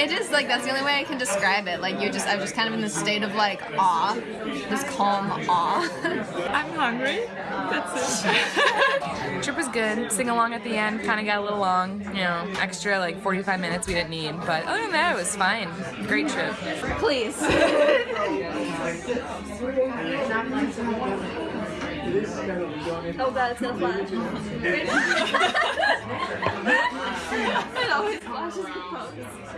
It is like that's the only way I can describe it. Like you just, I'm just kind of in this state of like awe, this calm awe. I'm hungry. That's it. Trip was good. Sing along at the end kind of got a little long. You know, extra like 45 minutes we didn't need. But other than that, it was fine. Great trip. Please. oh god, it's gonna flash. it always flashes the post.